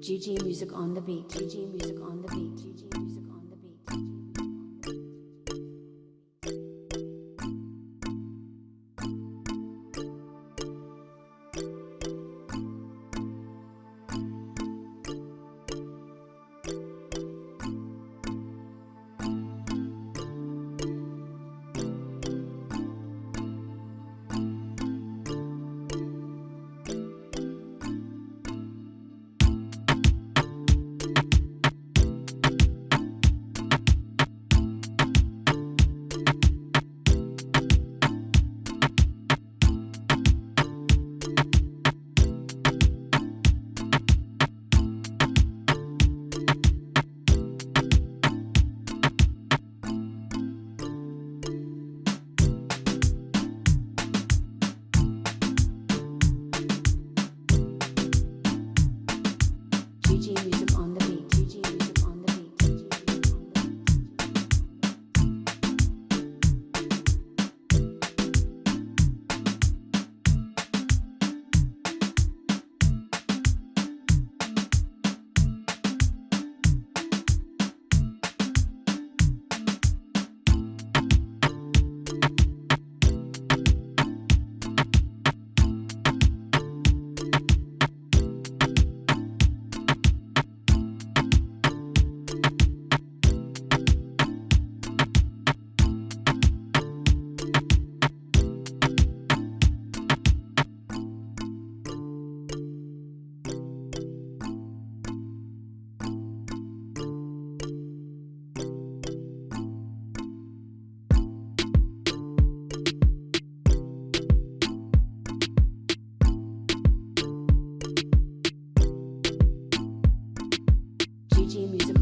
GG music on the beat. GG music on the beat.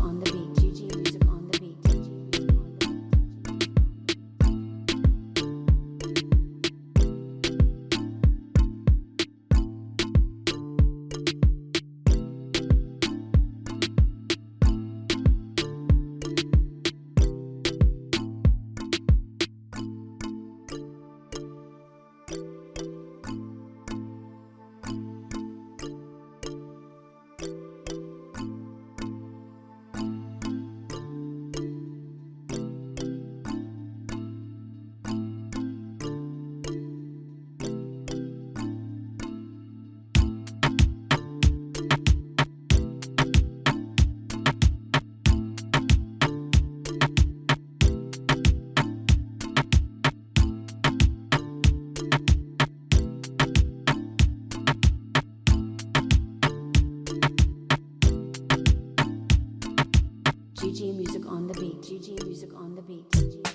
On the beat. GG music on the beat. GG music on the beat.